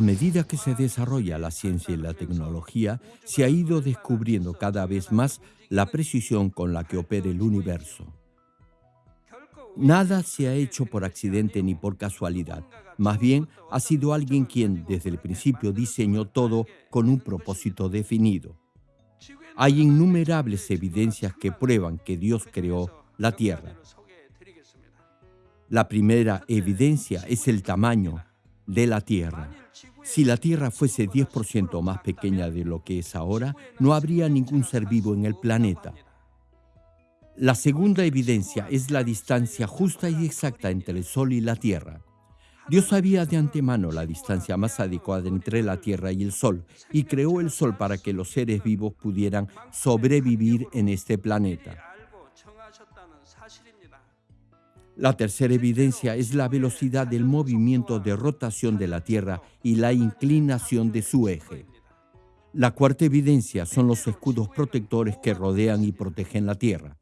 A medida que se desarrolla la ciencia y la tecnología, se ha ido descubriendo cada vez más la precisión con la que opera el universo. Nada se ha hecho por accidente ni por casualidad. Más bien, ha sido alguien quien desde el principio diseñó todo con un propósito definido. Hay innumerables evidencias que prueban que Dios creó la Tierra. La primera evidencia es el tamaño de la Tierra. Si la Tierra fuese 10% más pequeña de lo que es ahora, no habría ningún ser vivo en el planeta. La segunda evidencia es la distancia justa y exacta entre el Sol y la Tierra. Dios sabía de antemano la distancia más adecuada entre la Tierra y el Sol y creó el Sol para que los seres vivos pudieran sobrevivir en este planeta. La tercera evidencia es la velocidad del movimiento de rotación de la Tierra y la inclinación de su eje. La cuarta evidencia son los escudos protectores que rodean y protegen la Tierra.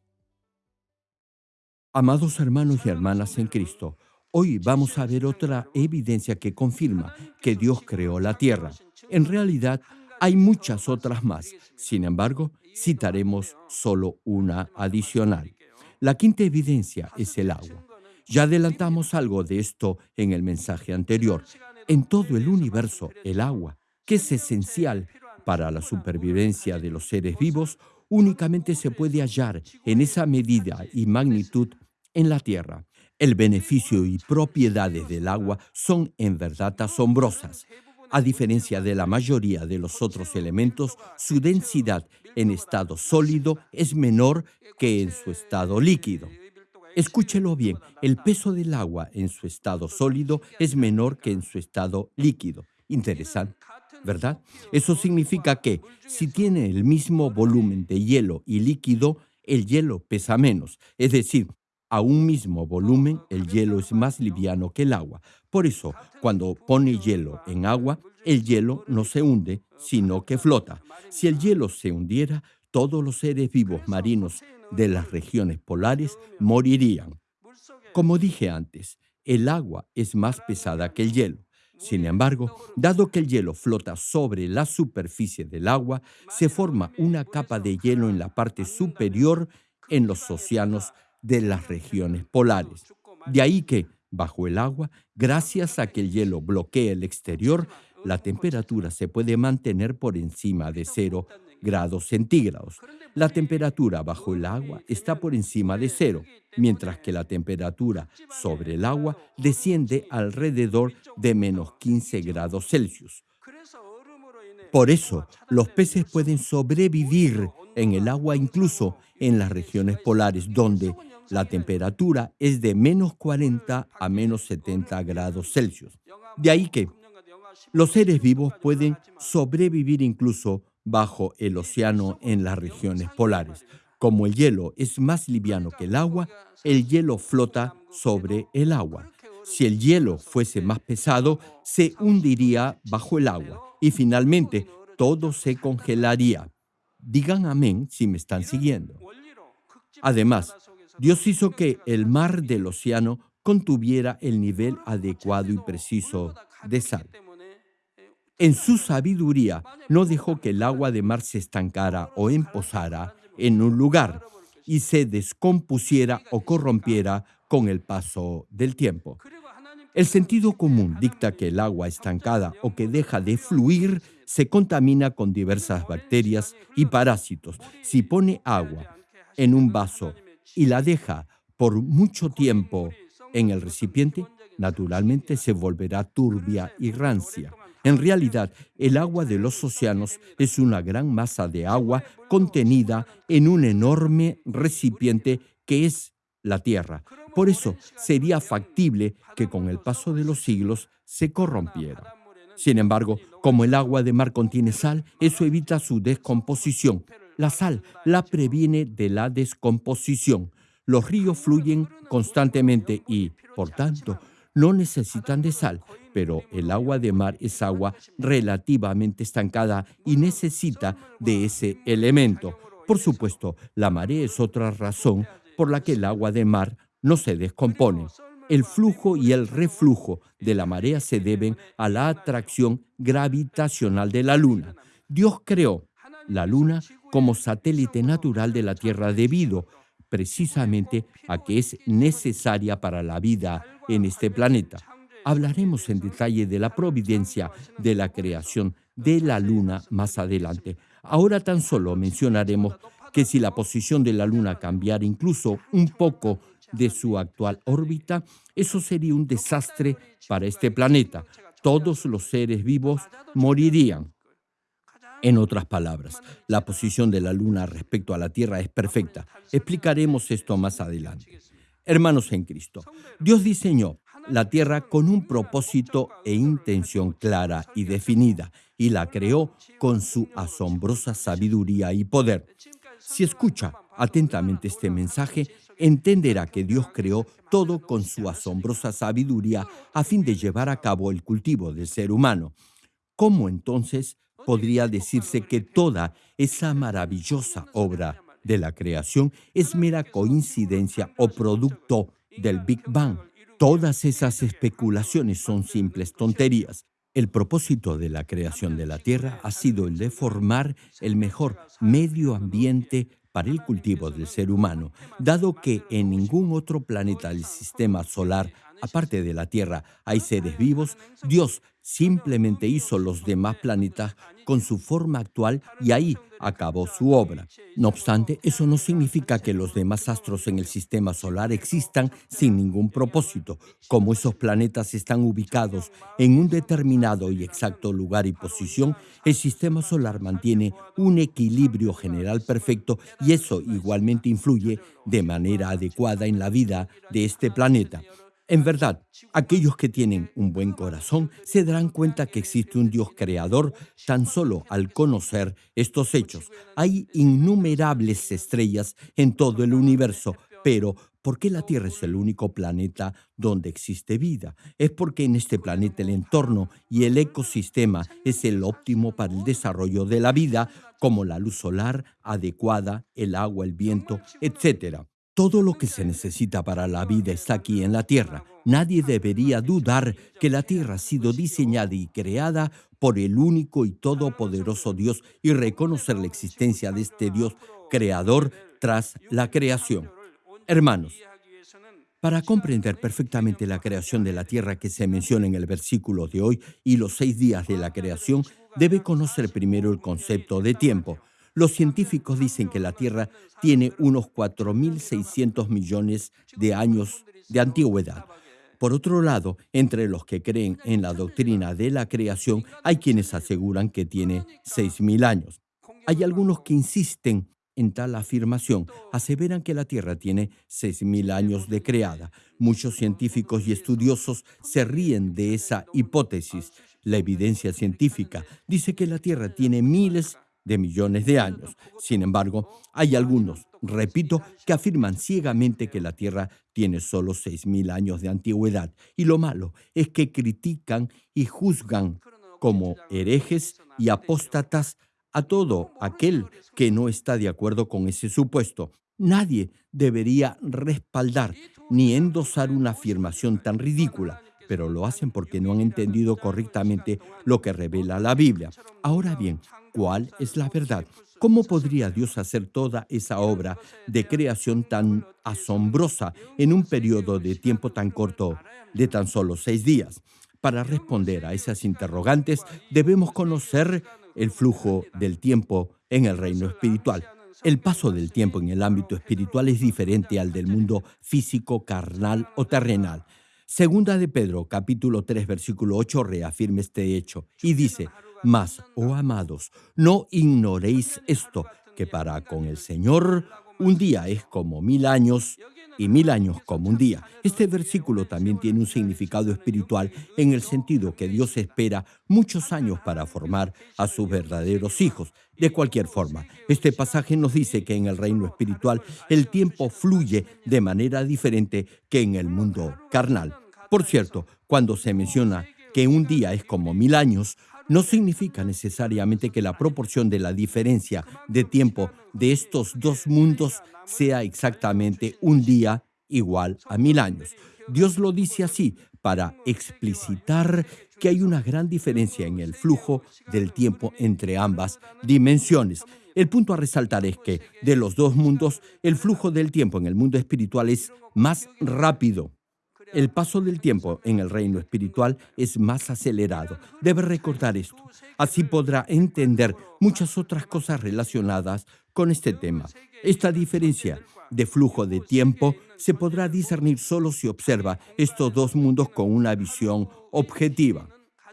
Amados hermanos y hermanas en Cristo, hoy vamos a ver otra evidencia que confirma que Dios creó la tierra. En realidad, hay muchas otras más. Sin embargo, citaremos solo una adicional. La quinta evidencia es el agua. Ya adelantamos algo de esto en el mensaje anterior. En todo el universo, el agua, que es esencial para la supervivencia de los seres vivos, únicamente se puede hallar en esa medida y magnitud en la Tierra. El beneficio y propiedades del agua son en verdad asombrosas. A diferencia de la mayoría de los otros elementos, su densidad en estado sólido es menor que en su estado líquido. Escúchelo bien, el peso del agua en su estado sólido es menor que en su estado líquido. Interesante. ¿verdad? Eso significa que si tiene el mismo volumen de hielo y líquido, el hielo pesa menos. Es decir, a un mismo volumen, el hielo es más liviano que el agua. Por eso, cuando pone hielo en agua, el hielo no se hunde, sino que flota. Si el hielo se hundiera, todos los seres vivos marinos de las regiones polares morirían. Como dije antes, el agua es más pesada que el hielo. Sin embargo, dado que el hielo flota sobre la superficie del agua, se forma una capa de hielo en la parte superior en los océanos de las regiones polares. De ahí que, bajo el agua, gracias a que el hielo bloquea el exterior, la temperatura se puede mantener por encima de cero grados centígrados. La temperatura bajo el agua está por encima de cero, mientras que la temperatura sobre el agua desciende alrededor de menos 15 grados Celsius. Por eso, los peces pueden sobrevivir en el agua incluso en las regiones polares, donde la temperatura es de menos 40 a menos 70 grados Celsius. De ahí que los seres vivos pueden sobrevivir incluso bajo el océano en las regiones polares. Como el hielo es más liviano que el agua, el hielo flota sobre el agua. Si el hielo fuese más pesado, se hundiría bajo el agua y finalmente todo se congelaría. Digan amén si me están siguiendo. Además, Dios hizo que el mar del océano contuviera el nivel adecuado y preciso de sal. En su sabiduría no dejó que el agua de mar se estancara o emposara en un lugar y se descompusiera o corrompiera con el paso del tiempo. El sentido común dicta que el agua estancada o que deja de fluir se contamina con diversas bacterias y parásitos. Si pone agua en un vaso y la deja por mucho tiempo en el recipiente, naturalmente se volverá turbia y rancia. En realidad, el agua de los océanos es una gran masa de agua contenida en un enorme recipiente que es la Tierra. Por eso sería factible que con el paso de los siglos se corrompiera. Sin embargo, como el agua de mar contiene sal, eso evita su descomposición. La sal la previene de la descomposición. Los ríos fluyen constantemente y, por tanto, no necesitan de sal, pero el agua de mar es agua relativamente estancada y necesita de ese elemento. Por supuesto, la marea es otra razón por la que el agua de mar no se descompone. El flujo y el reflujo de la marea se deben a la atracción gravitacional de la Luna. Dios creó la Luna como satélite natural de la Tierra debido precisamente a que es necesaria para la vida en este planeta. Hablaremos en detalle de la providencia de la creación de la Luna más adelante. Ahora tan solo mencionaremos que si la posición de la Luna cambiara incluso un poco de su actual órbita, eso sería un desastre para este planeta. Todos los seres vivos morirían. En otras palabras, la posición de la Luna respecto a la Tierra es perfecta. Explicaremos esto más adelante. Hermanos en Cristo, Dios diseñó la Tierra con un propósito e intención clara y definida y la creó con su asombrosa sabiduría y poder. Si escucha atentamente este mensaje, entenderá que Dios creó todo con su asombrosa sabiduría a fin de llevar a cabo el cultivo del ser humano. ¿Cómo entonces podría decirse que toda esa maravillosa obra de la creación es mera coincidencia o producto del Big Bang. Todas esas especulaciones son simples tonterías. El propósito de la creación de la Tierra ha sido el de formar el mejor medio ambiente para el cultivo del ser humano, dado que en ningún otro planeta del sistema solar, aparte de la Tierra, hay seres vivos, Dios simplemente hizo los demás planetas con su forma actual y ahí acabó su obra. No obstante, eso no significa que los demás astros en el sistema solar existan sin ningún propósito. Como esos planetas están ubicados en un determinado y exacto lugar y posición, el sistema solar mantiene un equilibrio general perfecto y eso igualmente influye de manera adecuada en la vida de este planeta. En verdad, aquellos que tienen un buen corazón se darán cuenta que existe un Dios creador tan solo al conocer estos hechos. Hay innumerables estrellas en todo el universo, pero ¿por qué la Tierra es el único planeta donde existe vida? Es porque en este planeta el entorno y el ecosistema es el óptimo para el desarrollo de la vida, como la luz solar adecuada, el agua, el viento, etc. Todo lo que se necesita para la vida está aquí en la Tierra. Nadie debería dudar que la Tierra ha sido diseñada y creada por el único y todopoderoso Dios y reconocer la existencia de este Dios creador tras la creación. Hermanos, para comprender perfectamente la creación de la Tierra que se menciona en el versículo de hoy y los seis días de la creación, debe conocer primero el concepto de tiempo. Los científicos dicen que la Tierra tiene unos 4.600 millones de años de antigüedad. Por otro lado, entre los que creen en la doctrina de la creación, hay quienes aseguran que tiene 6.000 años. Hay algunos que insisten en tal afirmación. Aseveran que la Tierra tiene 6.000 años de creada. Muchos científicos y estudiosos se ríen de esa hipótesis. La evidencia científica dice que la Tierra tiene miles de millones de años. Sin embargo, hay algunos, repito, que afirman ciegamente que la Tierra tiene solo 6.000 años de antigüedad. Y lo malo es que critican y juzgan como herejes y apóstatas a todo aquel que no está de acuerdo con ese supuesto. Nadie debería respaldar ni endosar una afirmación tan ridícula pero lo hacen porque no han entendido correctamente lo que revela la Biblia. Ahora bien, ¿cuál es la verdad? ¿Cómo podría Dios hacer toda esa obra de creación tan asombrosa en un periodo de tiempo tan corto, de tan solo seis días? Para responder a esas interrogantes debemos conocer el flujo del tiempo en el reino espiritual. El paso del tiempo en el ámbito espiritual es diferente al del mundo físico, carnal o terrenal. Segunda de Pedro, capítulo 3, versículo 8, reafirma este hecho y dice, Mas, oh amados, no ignoréis esto, que para con el Señor un día es como mil años y mil años como un día. Este versículo también tiene un significado espiritual en el sentido que Dios espera muchos años para formar a sus verdaderos hijos. De cualquier forma, este pasaje nos dice que en el reino espiritual el tiempo fluye de manera diferente que en el mundo carnal. Por cierto, cuando se menciona que un día es como mil años, no significa necesariamente que la proporción de la diferencia de tiempo de estos dos mundos sea exactamente un día igual a mil años. Dios lo dice así para explicitar que hay una gran diferencia en el flujo del tiempo entre ambas dimensiones. El punto a resaltar es que de los dos mundos, el flujo del tiempo en el mundo espiritual es más rápido. El paso del tiempo en el reino espiritual es más acelerado. Debe recordar esto. Así podrá entender muchas otras cosas relacionadas con este tema. Esta diferencia de flujo de tiempo se podrá discernir solo si observa estos dos mundos con una visión objetiva.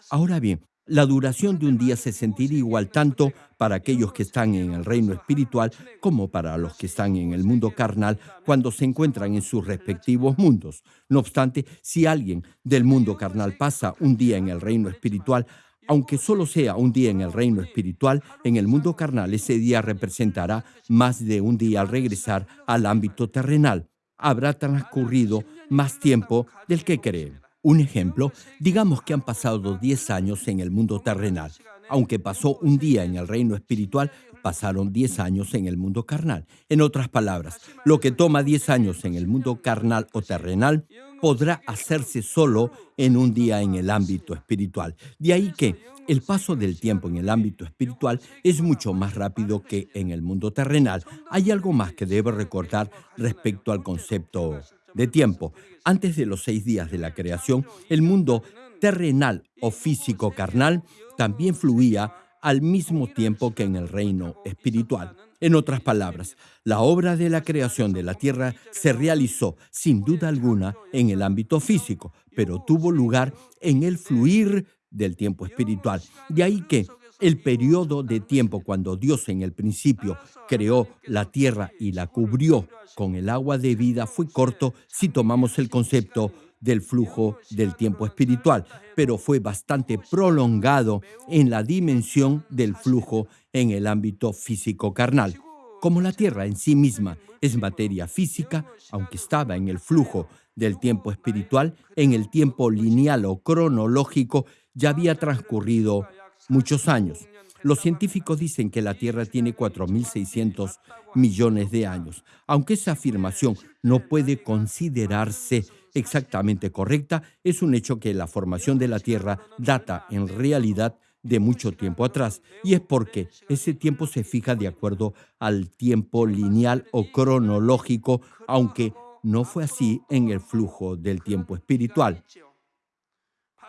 Ahora bien, la duración de un día se sentirá igual tanto para aquellos que están en el reino espiritual como para los que están en el mundo carnal cuando se encuentran en sus respectivos mundos. No obstante, si alguien del mundo carnal pasa un día en el reino espiritual, aunque solo sea un día en el reino espiritual, en el mundo carnal ese día representará más de un día al regresar al ámbito terrenal. Habrá transcurrido más tiempo del que creen. Un ejemplo, digamos que han pasado 10 años en el mundo terrenal. Aunque pasó un día en el reino espiritual, pasaron 10 años en el mundo carnal. En otras palabras, lo que toma 10 años en el mundo carnal o terrenal podrá hacerse solo en un día en el ámbito espiritual. De ahí que el paso del tiempo en el ámbito espiritual es mucho más rápido que en el mundo terrenal. Hay algo más que debe recordar respecto al concepto de tiempo. Antes de los seis días de la creación, el mundo terrenal o físico carnal también fluía al mismo tiempo que en el reino espiritual. En otras palabras, la obra de la creación de la tierra se realizó sin duda alguna en el ámbito físico, pero tuvo lugar en el fluir del tiempo espiritual. De ahí que el periodo de tiempo cuando Dios en el principio creó la tierra y la cubrió con el agua de vida fue corto si tomamos el concepto del flujo del tiempo espiritual, pero fue bastante prolongado en la dimensión del flujo en el ámbito físico carnal. Como la Tierra en sí misma es materia física, aunque estaba en el flujo del tiempo espiritual, en el tiempo lineal o cronológico ya había transcurrido muchos años. Los científicos dicen que la Tierra tiene 4.600 millones de años. Aunque esa afirmación no puede considerarse exactamente correcta, es un hecho que la formación de la Tierra data en realidad de mucho tiempo atrás, y es porque ese tiempo se fija de acuerdo al tiempo lineal o cronológico, aunque no fue así en el flujo del tiempo espiritual.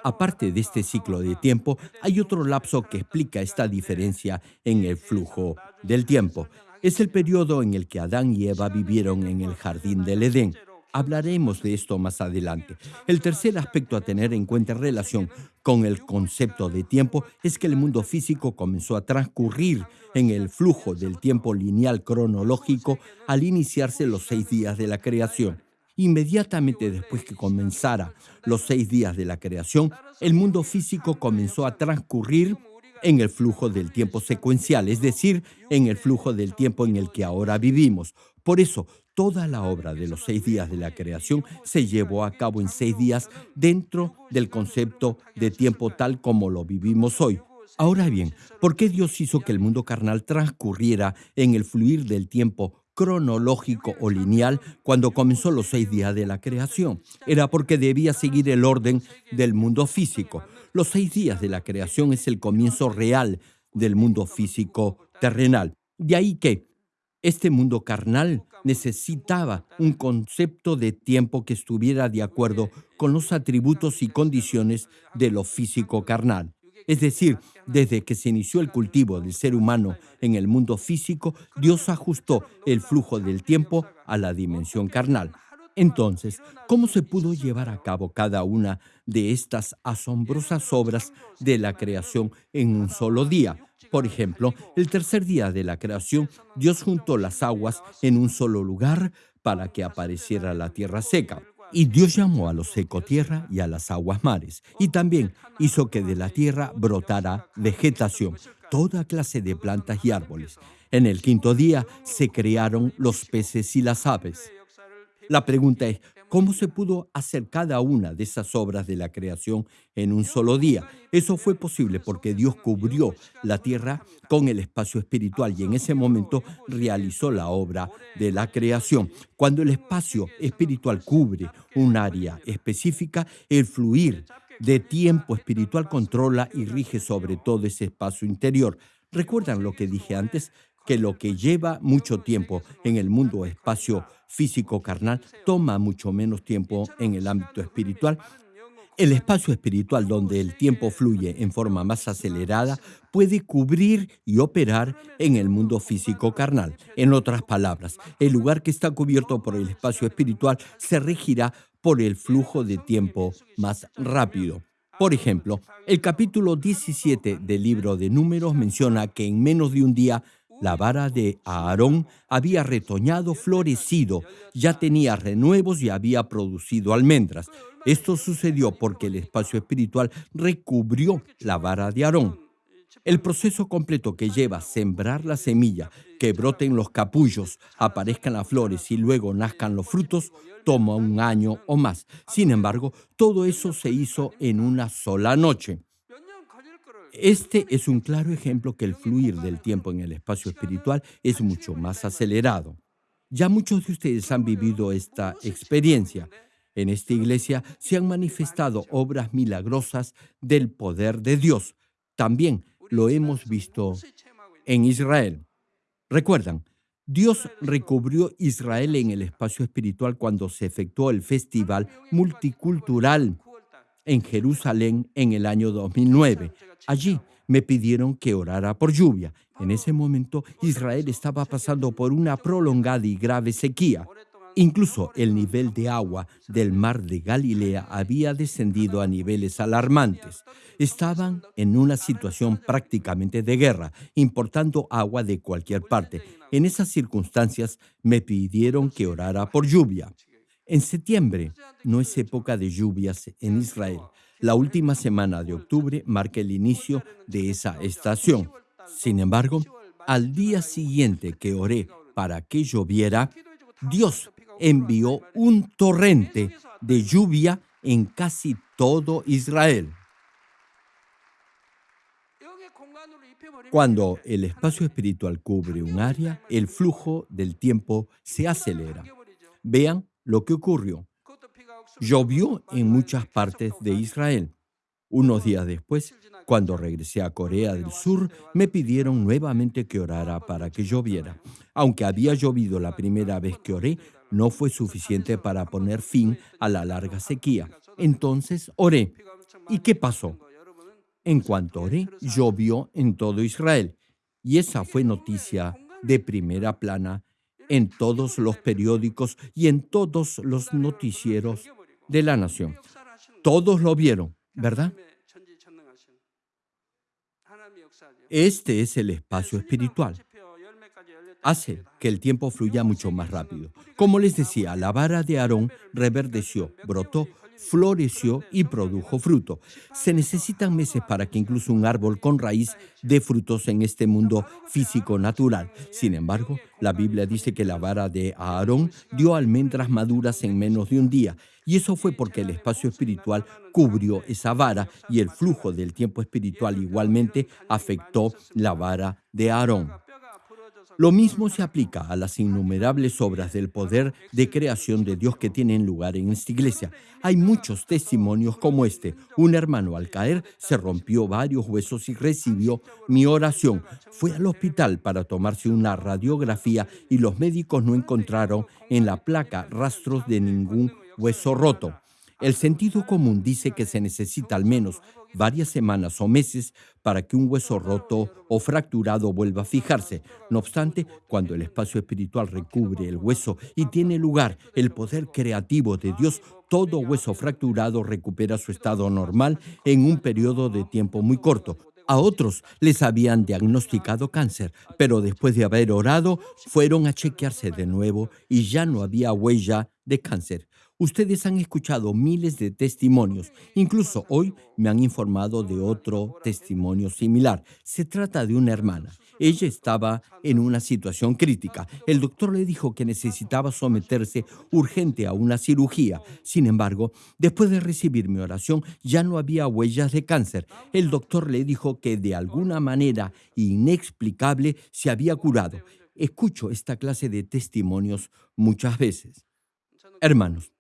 Aparte de este ciclo de tiempo, hay otro lapso que explica esta diferencia en el flujo del tiempo. Es el periodo en el que Adán y Eva vivieron en el jardín del Edén. Hablaremos de esto más adelante. El tercer aspecto a tener en cuenta en relación con el concepto de tiempo es que el mundo físico comenzó a transcurrir en el flujo del tiempo lineal cronológico al iniciarse los seis días de la creación. Inmediatamente después que comenzara los seis días de la creación, el mundo físico comenzó a transcurrir en el flujo del tiempo secuencial, es decir, en el flujo del tiempo en el que ahora vivimos. Por eso, toda la obra de los seis días de la creación se llevó a cabo en seis días dentro del concepto de tiempo tal como lo vivimos hoy. Ahora bien, ¿por qué Dios hizo que el mundo carnal transcurriera en el fluir del tiempo cronológico o lineal cuando comenzó los seis días de la creación. Era porque debía seguir el orden del mundo físico. Los seis días de la creación es el comienzo real del mundo físico terrenal. De ahí que este mundo carnal necesitaba un concepto de tiempo que estuviera de acuerdo con los atributos y condiciones de lo físico carnal. Es decir, desde que se inició el cultivo del ser humano en el mundo físico, Dios ajustó el flujo del tiempo a la dimensión carnal. Entonces, ¿cómo se pudo llevar a cabo cada una de estas asombrosas obras de la creación en un solo día? Por ejemplo, el tercer día de la creación, Dios juntó las aguas en un solo lugar para que apareciera la tierra seca. Y Dios llamó a los seco tierra y a las aguas mares, y también hizo que de la tierra brotara vegetación, toda clase de plantas y árboles. En el quinto día se crearon los peces y las aves. La pregunta es, ¿Cómo se pudo hacer cada una de esas obras de la creación en un solo día? Eso fue posible porque Dios cubrió la tierra con el espacio espiritual y en ese momento realizó la obra de la creación. Cuando el espacio espiritual cubre un área específica, el fluir de tiempo espiritual controla y rige sobre todo ese espacio interior. ¿Recuerdan lo que dije antes? Que lo que lleva mucho tiempo en el mundo espacio físico carnal toma mucho menos tiempo en el ámbito espiritual. El espacio espiritual donde el tiempo fluye en forma más acelerada puede cubrir y operar en el mundo físico carnal. En otras palabras, el lugar que está cubierto por el espacio espiritual se regirá por el flujo de tiempo más rápido. Por ejemplo, el capítulo 17 del libro de números menciona que en menos de un día la vara de Aarón había retoñado, florecido, ya tenía renuevos y había producido almendras. Esto sucedió porque el espacio espiritual recubrió la vara de Aarón. El proceso completo que lleva a sembrar la semilla, que broten los capullos, aparezcan las flores y luego nazcan los frutos, toma un año o más. Sin embargo, todo eso se hizo en una sola noche. Este es un claro ejemplo que el fluir del tiempo en el espacio espiritual es mucho más acelerado. Ya muchos de ustedes han vivido esta experiencia. En esta iglesia se han manifestado obras milagrosas del poder de Dios. También lo hemos visto en Israel. Recuerdan, Dios recubrió Israel en el espacio espiritual cuando se efectuó el festival multicultural en Jerusalén en el año 2009. Allí me pidieron que orara por lluvia. En ese momento Israel estaba pasando por una prolongada y grave sequía. Incluso el nivel de agua del mar de Galilea había descendido a niveles alarmantes. Estaban en una situación prácticamente de guerra, importando agua de cualquier parte. En esas circunstancias me pidieron que orara por lluvia. En septiembre no es época de lluvias en Israel. La última semana de octubre marca el inicio de esa estación. Sin embargo, al día siguiente que oré para que lloviera, Dios envió un torrente de lluvia en casi todo Israel. Cuando el espacio espiritual cubre un área, el flujo del tiempo se acelera. Vean lo que ocurrió. Llovió en muchas partes de Israel. Unos días después, cuando regresé a Corea del Sur, me pidieron nuevamente que orara para que lloviera. Aunque había llovido la primera vez que oré, no fue suficiente para poner fin a la larga sequía. Entonces oré. ¿Y qué pasó? En cuanto oré, llovió en todo Israel. Y esa fue noticia de primera plana en todos los periódicos y en todos los noticieros de la nación. Todos lo vieron, ¿verdad? Este es el espacio espiritual. Hace que el tiempo fluya mucho más rápido. Como les decía, la vara de Aarón reverdeció, brotó, floreció y produjo fruto. Se necesitan meses para que incluso un árbol con raíz dé frutos en este mundo físico natural. Sin embargo, la Biblia dice que la vara de Aarón dio almendras maduras en menos de un día. Y eso fue porque el espacio espiritual cubrió esa vara y el flujo del tiempo espiritual igualmente afectó la vara de Aarón. Lo mismo se aplica a las innumerables obras del poder de creación de Dios que tienen lugar en esta iglesia. Hay muchos testimonios como este. Un hermano al caer se rompió varios huesos y recibió mi oración. Fue al hospital para tomarse una radiografía y los médicos no encontraron en la placa rastros de ningún hueso roto. El sentido común dice que se necesita al menos varias semanas o meses para que un hueso roto o fracturado vuelva a fijarse. No obstante, cuando el espacio espiritual recubre el hueso y tiene lugar el poder creativo de Dios, todo hueso fracturado recupera su estado normal en un periodo de tiempo muy corto. A otros les habían diagnosticado cáncer, pero después de haber orado, fueron a chequearse de nuevo y ya no había huella de cáncer. Ustedes han escuchado miles de testimonios. Incluso hoy me han informado de otro testimonio similar. Se trata de una hermana. Ella estaba en una situación crítica. El doctor le dijo que necesitaba someterse urgente a una cirugía. Sin embargo, después de recibir mi oración, ya no había huellas de cáncer. El doctor le dijo que de alguna manera inexplicable se había curado. Escucho esta clase de testimonios muchas veces. Hermanos,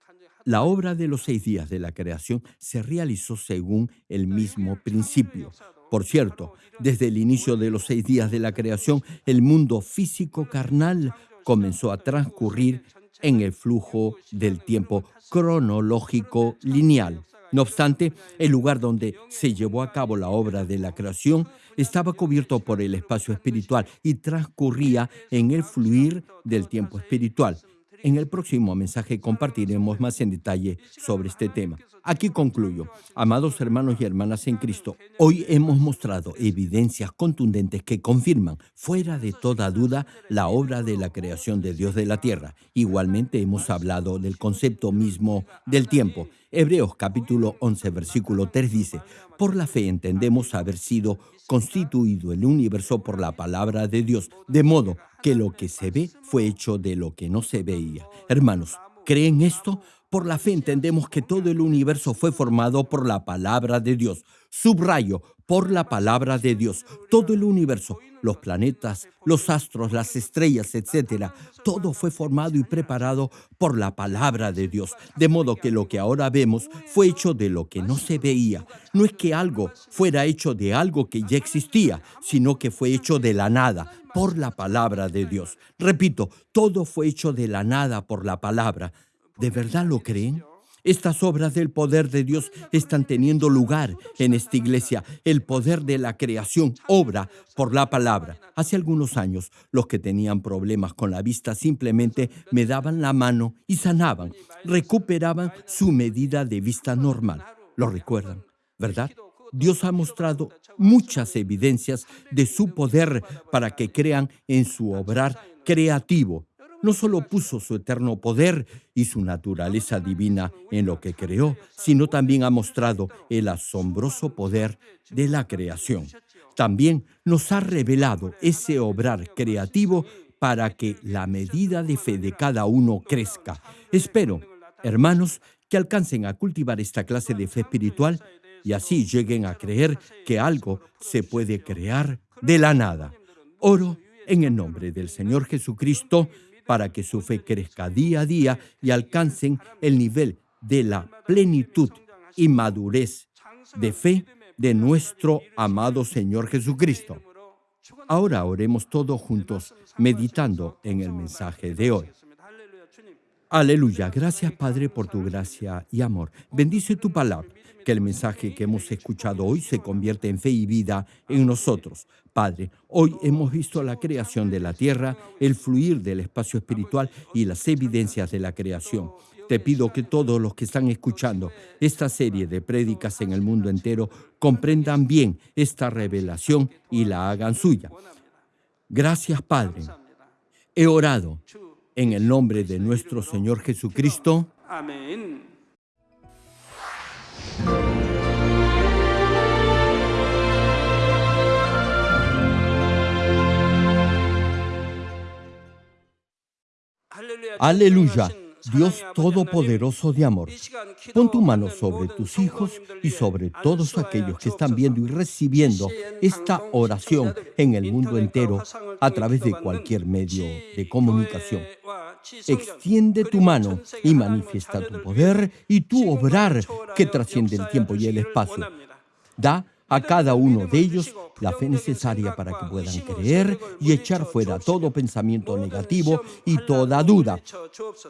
la obra de los seis días de la creación se realizó según el mismo principio. Por cierto, desde el inicio de los seis días de la creación, el mundo físico carnal comenzó a transcurrir en el flujo del tiempo cronológico lineal. No obstante, el lugar donde se llevó a cabo la obra de la creación estaba cubierto por el espacio espiritual y transcurría en el fluir del tiempo espiritual. En el próximo mensaje compartiremos más en detalle sobre este tema. Aquí concluyo. Amados hermanos y hermanas en Cristo, hoy hemos mostrado evidencias contundentes que confirman, fuera de toda duda, la obra de la creación de Dios de la tierra. Igualmente hemos hablado del concepto mismo del tiempo. Hebreos capítulo 11, versículo 3 dice, por la fe entendemos haber sido constituido el universo por la palabra de Dios, de modo que lo que se ve fue hecho de lo que no se veía. Hermanos, ¿creen esto? Por la fe entendemos que todo el universo fue formado por la palabra de Dios. Subrayo, por la palabra de Dios. Todo el universo, los planetas, los astros, las estrellas, etcétera, todo fue formado y preparado por la palabra de Dios. De modo que lo que ahora vemos fue hecho de lo que no se veía. No es que algo fuera hecho de algo que ya existía, sino que fue hecho de la nada, por la palabra de Dios. Repito, todo fue hecho de la nada por la palabra. ¿De verdad lo creen? Estas obras del poder de Dios están teniendo lugar en esta iglesia. El poder de la creación obra por la palabra. Hace algunos años, los que tenían problemas con la vista simplemente me daban la mano y sanaban. Recuperaban su medida de vista normal. ¿Lo recuerdan? ¿Verdad? Dios ha mostrado muchas evidencias de su poder para que crean en su obrar creativo no solo puso su eterno poder y su naturaleza divina en lo que creó, sino también ha mostrado el asombroso poder de la creación. También nos ha revelado ese obrar creativo para que la medida de fe de cada uno crezca. Espero, hermanos, que alcancen a cultivar esta clase de fe espiritual y así lleguen a creer que algo se puede crear de la nada. Oro en el nombre del Señor Jesucristo, para que su fe crezca día a día y alcancen el nivel de la plenitud y madurez de fe de nuestro amado Señor Jesucristo. Ahora oremos todos juntos, meditando en el mensaje de hoy. Aleluya. Gracias, Padre, por tu gracia y amor. Bendice tu palabra que el mensaje que hemos escuchado hoy se convierta en fe y vida en nosotros. Padre, hoy hemos visto la creación de la tierra, el fluir del espacio espiritual y las evidencias de la creación. Te pido que todos los que están escuchando esta serie de prédicas en el mundo entero comprendan bien esta revelación y la hagan suya. Gracias, Padre. He orado en el nombre de nuestro Señor Jesucristo. Amén. Aleluya, Dios Todopoderoso de amor. Pon tu mano sobre tus hijos y sobre todos aquellos que están viendo y recibiendo esta oración en el mundo entero a través de cualquier medio de comunicación. Extiende tu mano y manifiesta tu poder y tu obrar que trasciende el tiempo y el espacio. Da a cada uno de ellos la fe necesaria para que puedan creer y echar fuera todo pensamiento negativo y toda duda.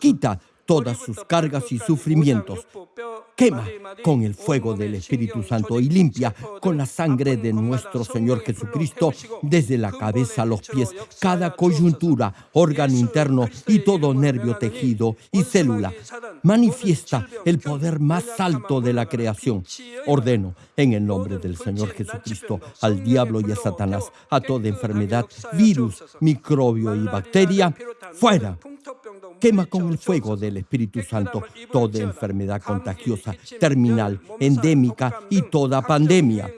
Quita todas sus cargas y sufrimientos. Quema con el fuego del Espíritu Santo y limpia con la sangre de nuestro Señor Jesucristo desde la cabeza a los pies, cada coyuntura, órgano interno y todo nervio, tejido y célula. Manifiesta el poder más alto de la creación. Ordeno en el nombre del Señor Jesucristo al diablo y a Satanás, a toda enfermedad, virus, microbio y bacteria, fuera Quema con el fuego del Espíritu Santo toda enfermedad contagiosa, terminal, endémica y toda pandemia.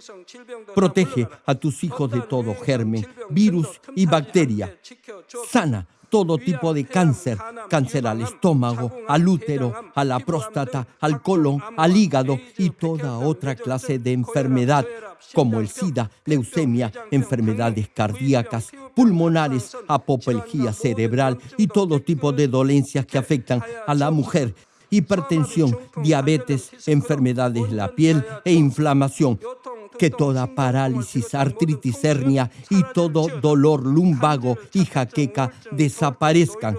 Protege a tus hijos de todo germen, virus y bacteria. Sana todo tipo de cáncer, cáncer al estómago, al útero, a la próstata, al colon, al hígado y toda otra clase de enfermedad, como el SIDA, leucemia, enfermedades cardíacas, pulmonares, apoplejía cerebral y todo tipo de dolencias que afectan a la mujer hipertensión, diabetes, enfermedades de la piel e inflamación que toda parálisis, artritis, hernia y todo dolor lumbago y jaqueca desaparezcan.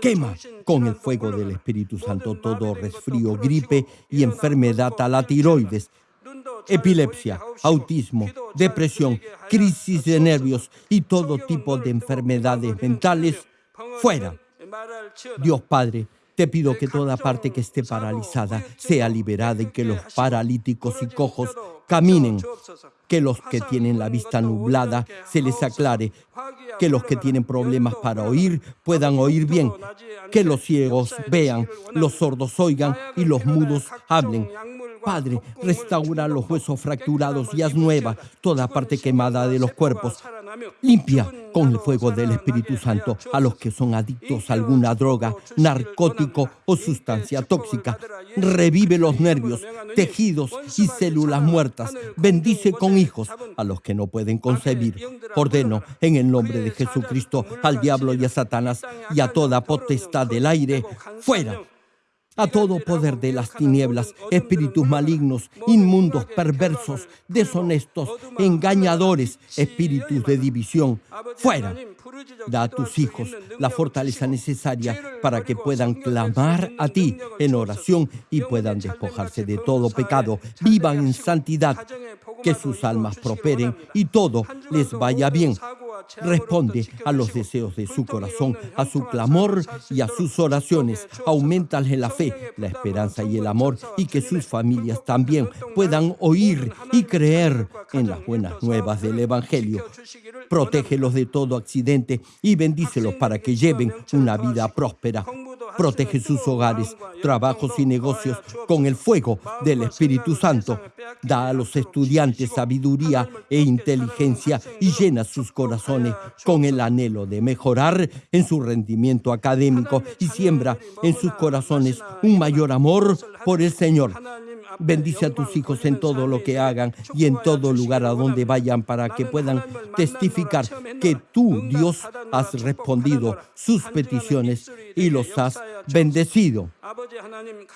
Quema con el fuego del Espíritu Santo todo resfrío, gripe y enfermedad a la tiroides, epilepsia, autismo, depresión, crisis de nervios y todo tipo de enfermedades mentales fuera. Dios Padre, te pido que toda parte que esté paralizada sea liberada y que los paralíticos y cojos caminen, que los que tienen la vista nublada se les aclare, que los que tienen problemas para oír puedan oír bien, que los ciegos vean, los sordos oigan y los mudos hablen. Padre, restaura los huesos fracturados y haz nueva toda parte quemada de los cuerpos. Limpia con el fuego del Espíritu Santo a los que son adictos a alguna droga, narcótico o sustancia tóxica. Revive los nervios, tejidos y células muertas. Bendice con hijos a los que no pueden concebir. Ordeno en el nombre de Jesucristo al diablo y a Satanás y a toda potestad del aire, fuera a todo poder de las tinieblas, espíritus malignos, inmundos, perversos, deshonestos, engañadores, espíritus de división, fuera. Da a tus hijos la fortaleza necesaria para que puedan clamar a ti en oración y puedan despojarse de todo pecado, vivan en santidad, que sus almas prosperen y todo les vaya bien responde a los deseos de su corazón, a su clamor y a sus oraciones. Aumentale la fe, la esperanza y el amor y que sus familias también puedan oír y creer en las buenas nuevas del Evangelio. Protégelos de todo accidente y bendícelos para que lleven una vida próspera. Protege sus hogares, trabajos y negocios con el fuego del Espíritu Santo. Da a los estudiantes sabiduría e inteligencia y llena sus corazones con el anhelo de mejorar en su rendimiento académico y siembra en sus corazones un mayor amor por el Señor. Bendice a tus hijos en todo lo que hagan y en todo lugar a donde vayan para que puedan testificar que tú, Dios, has respondido sus peticiones y los has bendecido.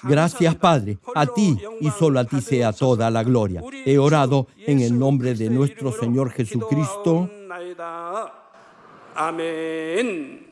Gracias, Padre. A ti y solo a ti sea toda la gloria. He orado en el nombre de nuestro Señor Jesucristo. Amén.